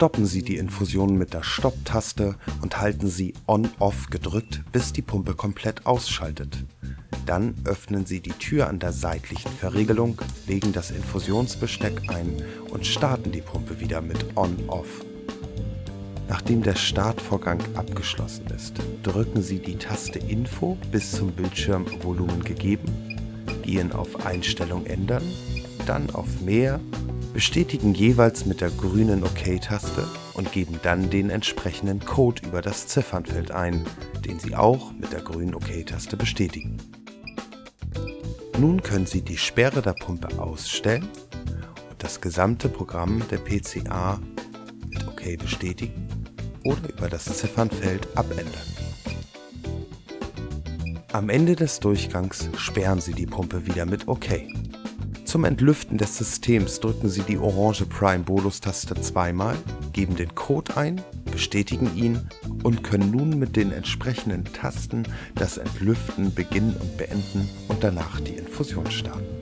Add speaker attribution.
Speaker 1: Stoppen Sie die Infusion mit der Stopp-Taste und halten Sie On-Off gedrückt, bis die Pumpe komplett ausschaltet. Dann öffnen Sie die Tür an der seitlichen Verriegelung, legen das Infusionsbesteck ein und starten die Pumpe wieder mit On-Off. Nachdem der Startvorgang abgeschlossen ist, drücken Sie die Taste Info bis zum Bildschirmvolumen gegeben, gehen auf Einstellung ändern, dann auf Mehr bestätigen jeweils mit der grünen OK-Taste und geben dann den entsprechenden Code über das Ziffernfeld ein, den Sie auch mit der grünen OK-Taste bestätigen. Nun können Sie die Sperre der Pumpe ausstellen und das gesamte Programm der PCA mit OK bestätigen oder über das Ziffernfeld abändern. Am Ende des Durchgangs sperren Sie die Pumpe wieder mit OK. Zum Entlüften des Systems drücken Sie die orange Prime Bolus Taste zweimal, geben den Code ein, bestätigen ihn und können nun mit den entsprechenden Tasten das Entlüften beginnen und beenden und danach die Infusion starten.